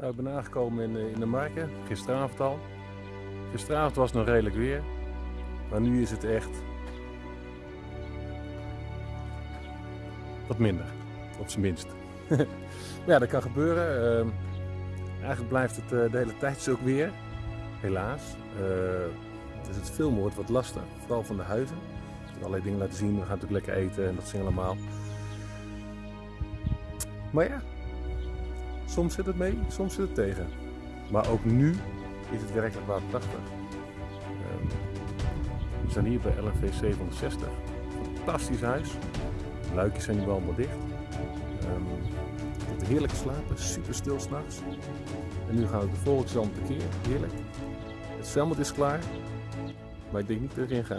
Nou, ik ben aangekomen in, eh, in de marken, gisteravond al. Gisteravond was het nog redelijk weer, maar nu is het echt wat minder, op zijn minst. maar ja, dat kan gebeuren. Ehm, eigenlijk blijft het eh, de hele tijd zo ook weer, helaas. Dus het filmen wordt wat lastig, vooral van de huizen. Ik heb allerlei dingen laten zien, we gaan natuurlijk lekker eten en dat zien allemaal. Maar ja, Soms zit het mee, soms zit het tegen. Maar ook nu is het werkelijk waterprachtig. Um, we zijn hier bij LNV 760. Fantastisch huis. De luikjes zijn nu allemaal dicht. Um, heerlijk slapen, super stil s'nachts. En nu gaan we de volgende keer. Heerlijk. Het zwembad is klaar. Maar ik denk niet dat ik erin ga.